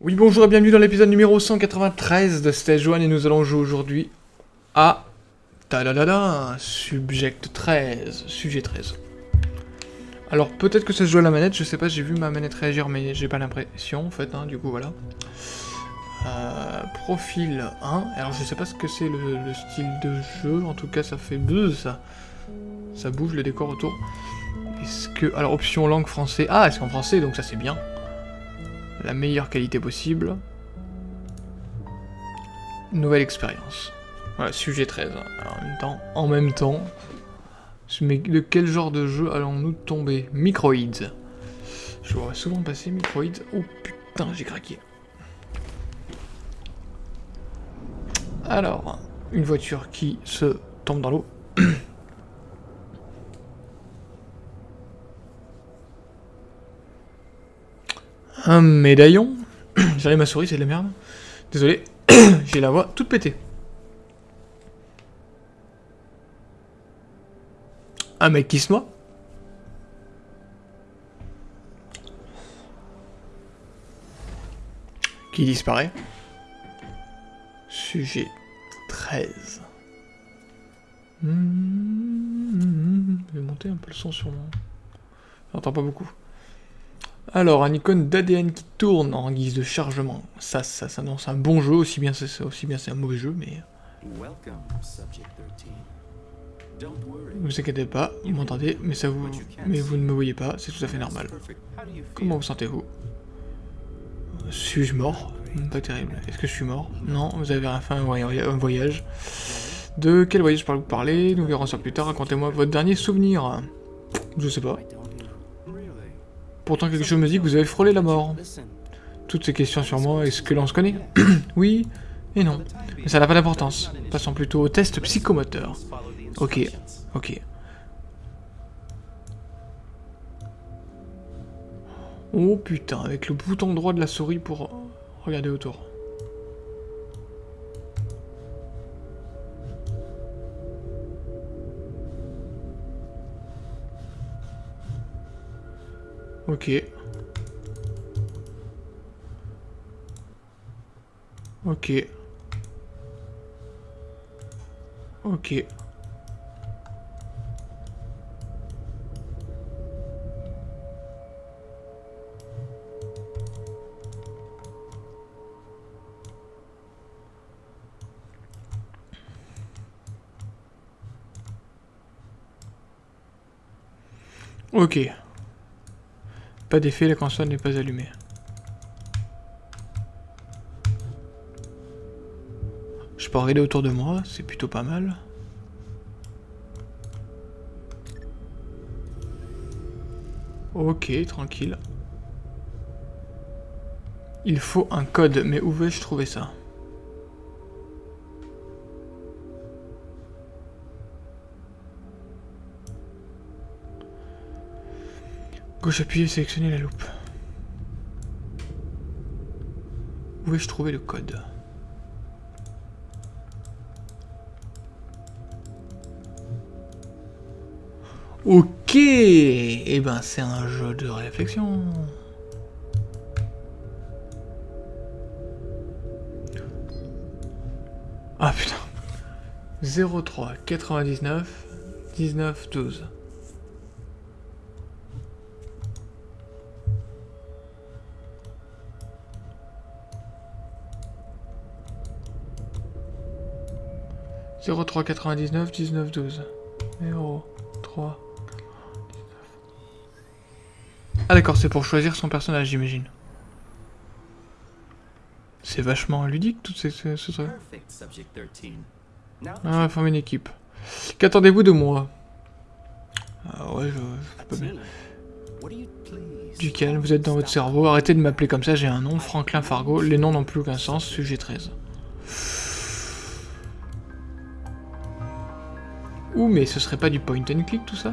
Oui, bonjour et bienvenue dans l'épisode numéro 193 de Stage 1 et nous allons jouer aujourd'hui à... Ta-da-da-da Subject 13, sujet 13. Alors peut-être que ça se joue à la manette, je sais pas, j'ai vu ma manette réagir mais j'ai pas l'impression en fait, hein, du coup voilà. Euh, profil 1, alors je sais pas ce que c'est le, le style de jeu, en tout cas ça fait buzz ça. Bouge le décor autour. Est-ce que... Alors option langue français, ah c'est en français donc ça c'est bien la meilleure qualité possible. Nouvelle expérience. Voilà, sujet 13. en même temps, de quel genre de jeu allons-nous tomber? Microids. Je vois souvent passer Microids. Oh putain, j'ai craqué. Alors, une voiture qui se tombe dans l'eau. Un médaillon J'allais ma souris, c'est de la merde. Désolé, j'ai la voix toute pétée. Un mec qui se noie Qui disparaît Sujet 13. je vais monter un peu le son sur moi. J'entends pas beaucoup. Alors, un icône d'ADN qui tourne en guise de chargement. Ça, ça s'annonce un bon jeu, aussi bien c'est aussi bien c'est un mauvais jeu, mais... Ne vous inquiétez pas, vous m'entendez, mais ça vous... Mais vous ne me voyez pas, c'est tout à fait normal. Comment vous sentez-vous? Suis-je mort? Pas terrible. Est-ce que je suis mort? Non, vous avez fait un voyage. De quel voyage parlez-vous parler? Nous verrons ça plus tard. Racontez-moi votre dernier souvenir. Je sais pas. Pourtant quelque chose me dit que vous avez frôlé la mort. Toutes ces questions sur moi, est-ce que l'on se connaît? Oui et non. Mais ça n'a pas d'importance. Passons plutôt au test psychomoteur. Ok, ok. Oh putain, avec le bouton droit de la souris pour regarder autour. Ok. Ok. Ok. Ok. Pas d'effet, la console n'est pas allumée. Je peux regarder autour de moi, c'est plutôt pas mal. Ok, tranquille. Il faut un code, mais où vais-je trouver ça? Gauche appuyée, sélectionner la loupe. Où vais-je trouver le code? Ok Eh ben c'est un jeu de réflexion. Ah putain 03 99 19 12 03 99 19 12. 0 3 Ah d'accord, c'est pour choisir son personnage, j'imagine. C'est vachement ludique, tout ce, ce, ce truc. Ah, former une équipe. Qu'attendez-vous de moi? Ah ouais, je, je peux bien. Du calme, vous êtes dans votre cerveau, arrêtez de m'appeler comme ça, j'ai un nom, Franklin Fargo, les noms n'ont plus aucun sens, sujet 13. Ouh, mais ce serait pas du point and click tout ça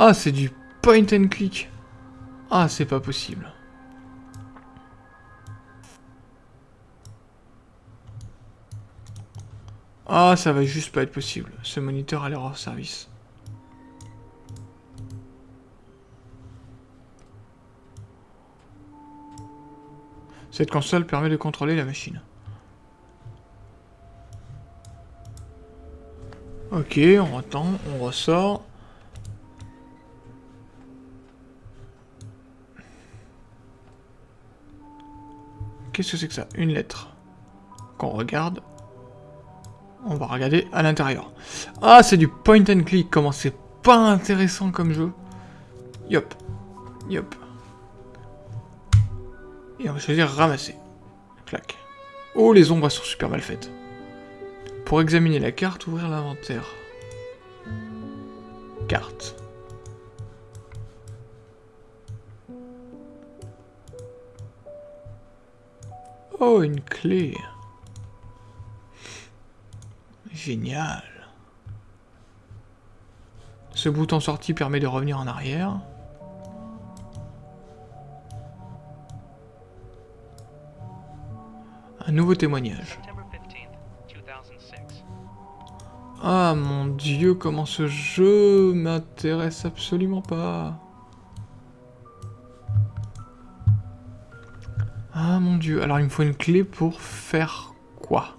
Ah, c'est du point and click. Ah, c'est pas possible. Ah, ça va juste pas être possible. Ce moniteur a l'air hors service. Cette console permet de contrôler la machine. Ok, on attend, on ressort. Qu'est-ce que c'est que ça? Une lettre. Qu'on regarde. On va regarder à l'intérieur. Ah, c'est du point and click. Comment c'est pas intéressant comme jeu. Yop. Yop. Et on va choisir ramasser. Clac. Oh, les ombres sont super mal faites. Pour examiner la carte, ouvrir l'inventaire. Carte. Oh, une clé. Génial. Ce bouton sortie permet de revenir en arrière. Un nouveau témoignage. Ah mon dieu, comment ce jeu m'intéresse absolument pas. Ah mon dieu, alors il me faut une clé pour faire quoi?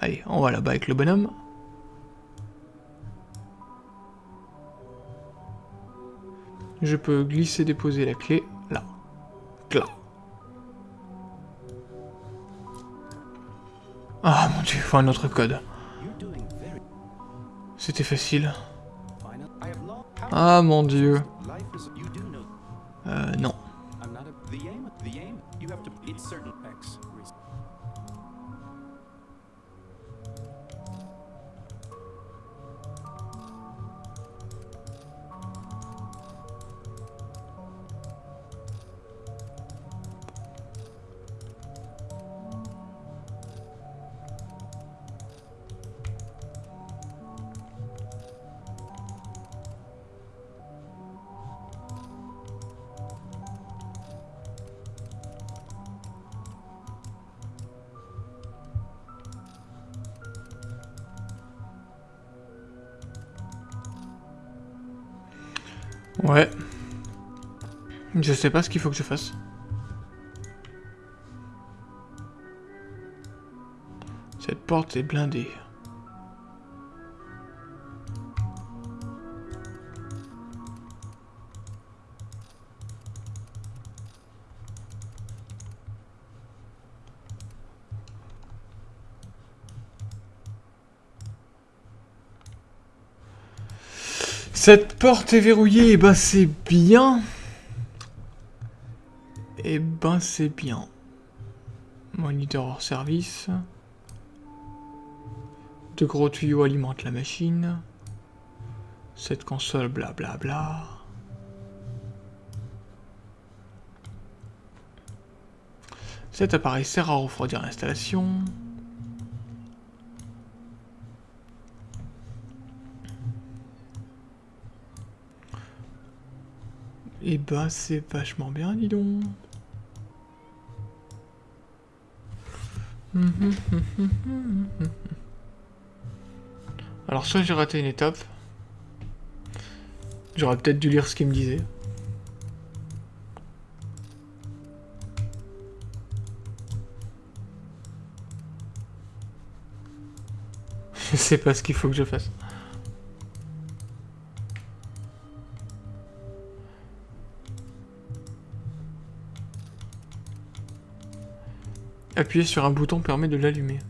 Allez, on va là-bas avec le bonhomme. Je peux glisser, déposer la clé là. Là. Ah mon dieu, faut un autre code. C'était facile. Ah mon dieu. Euh, non. Ouais. Je sais pas ce qu'il faut que je fasse. Cette porte est blindée. Cette porte est verrouillée, et eh ben c'est bien. Et eh ben c'est bien. Moniteur hors service. De gros tuyaux alimentent la machine. Cette console, blablabla. Bla bla. Cet appareil sert à refroidir l'installation. Et eh bah ben, c'est vachement bien, dis donc. Alors soit j'ai raté une étape. J'aurais peut-être dû lire ce qu'il me disait. Je sais pas ce qu'il faut que je fasse. Appuyer sur un bouton permet de l'allumer.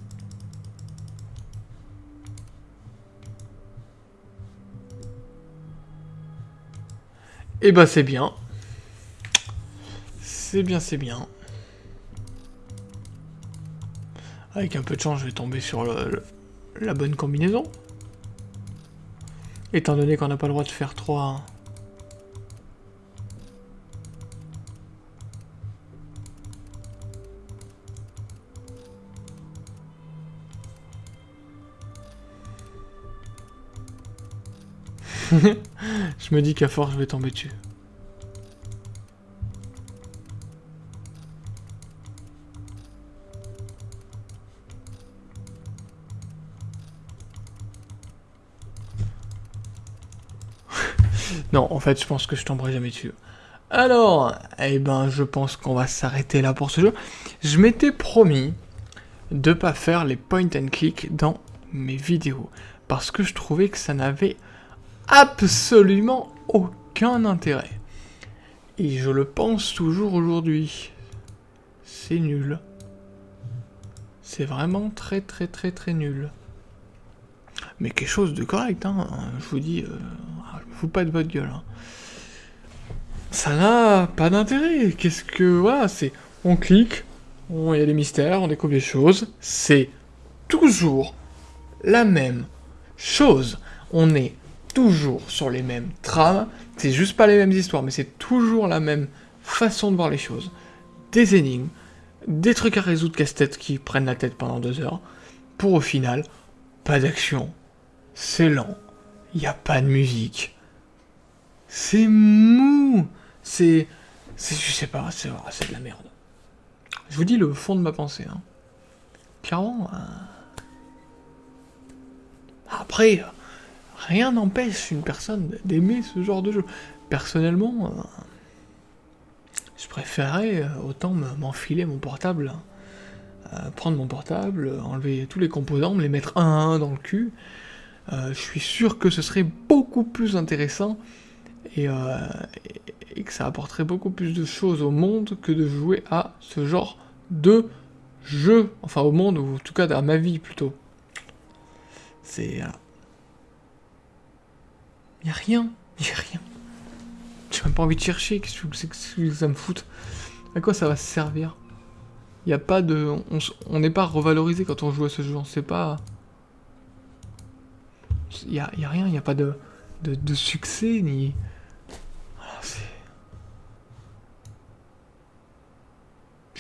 Et eh bah ben, c'est bien. C'est bien, c'est bien. Avec un peu de chance, je vais tomber sur la bonne combinaison. Étant donné qu'on n'a pas le droit de faire 3... je me dis qu'à force, je vais tomber dessus. non, en fait, je pense que je tomberai jamais dessus. Alors, eh ben, je pense qu'on va s'arrêter là pour ce jeu. Je m'étais promis de pas faire les point and click dans mes vidéos. Parce que je trouvais que ça n'avait absolument aucun intérêt. Et je le pense toujours aujourd'hui. C'est nul. C'est vraiment très très très très nul. Mais quelque chose de correct, hein. Je vous dis, euh, je me pas de votre gueule. Hein. Ça n'a pas d'intérêt. Qu'est-ce que... Voilà, c'est... On clique, il y a des mystères, on découvre des choses. C'est toujours la même chose. On est toujours sur les mêmes trames. C'est juste pas les mêmes histoires, mais c'est toujours la même façon de voir les choses. Des énigmes, des trucs à résoudre casse-tête qui prennent la tête pendant deux heures, pour au final, pas d'action. C'est lent. Il a pas de musique. C'est mou. C'est... Je sais pas, c'est de la merde. Je vous dis le fond de ma pensée. Hein. Clairement... Euh, après, rien n'empêche une personne d'aimer ce genre de jeu. Personnellement, euh, je préférais euh, autant m'enfiler mon portable, hein. prendre mon portable, enlever tous les composants, me les mettre un à un dans le cul. je suis sûr que ce serait beaucoup plus intéressant et, et que ça apporterait beaucoup plus de choses au monde que de jouer à ce genre de jeu. Enfin, au monde, ou en tout cas à ma vie plutôt. C'est... Il n'y a rien, il a rien. J'ai même pas envie de chercher, qu'est-ce que ça me fout? À quoi ça va servir? Il n'y a pas de... On n'est pas revalorisé quand on joue à ce jeu, on sait pas... Il n'y a, y a, rien, il n'y a pas de, de, de succès, ni...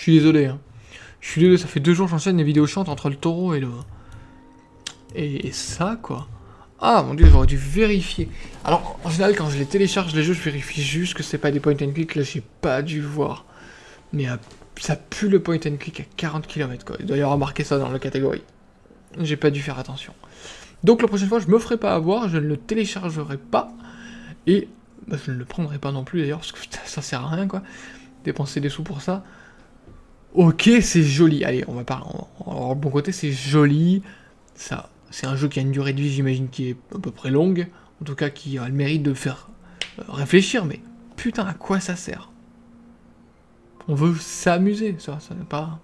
Je suis désolé. Hein. Je suis désolé, ça fait deux jours que j'enchaîne les vidéos chantes entre le taureau et le... Et, ça, quoi. Ah, mon dieu, j'aurais dû vérifier. Alors, en général, quand je les télécharge, les jeux, je vérifie juste que c'est pas des point and click. Là, j'ai pas dû voir. Mais euh, ça pue le point and click à 40 km, quoi. Il doit y avoir marqué ça dans la catégorie. J'ai pas dû faire attention. Donc, la prochaine fois, je me ferai pas avoir, je ne le téléchargerai pas. Et bah, je ne le prendrai pas non plus, d'ailleurs, parce que ça sert à rien, quoi. Dépenser des sous pour ça. Ok, c'est joli. Allez, on va pas... En bon côté, c'est joli. Ça, c'est un jeu qui a une durée de vie, j'imagine, qui est à peu près longue. En tout cas, qui a le mérite de faire euh, réfléchir. Mais putain, à quoi ça sert? On veut s'amuser, ça, ça n'est pas...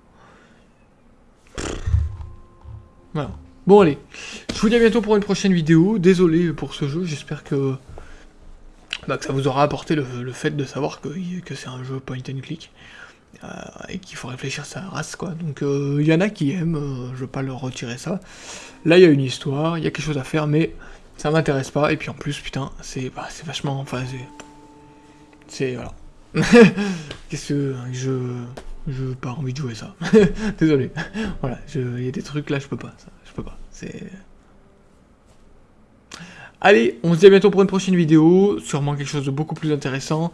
Voilà. Bon, allez. Je vous dis à bientôt pour une prochaine vidéo. Désolé pour ce jeu, j'espère que... Bah, que ça vous aura apporté le, fait de savoir que, que c'est un jeu point and click. Euh, et qu'il faut réfléchir sa race, quoi. Donc, il euh, y en a qui aiment, euh, je veux pas leur retirer ça. Là, il y a une histoire, il y a quelque chose à faire, mais ça m'intéresse pas. Et puis en plus, putain, c'est bah, vachement... Enfin, c'est... C'est... Voilà. Qu'est-ce que... Je... Je n'ai pas envie de jouer ça. Désolé. voilà, il y a des trucs là, je peux pas. Ça, je peux pas. C'est... Allez, on se dit à bientôt pour une prochaine vidéo. Sûrement quelque chose de beaucoup plus intéressant.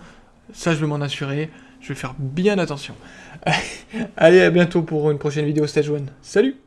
Ça, je vais m'en assurer. Je vais faire bien attention. Allez, à bientôt pour une prochaine vidéo Stage 1. Salut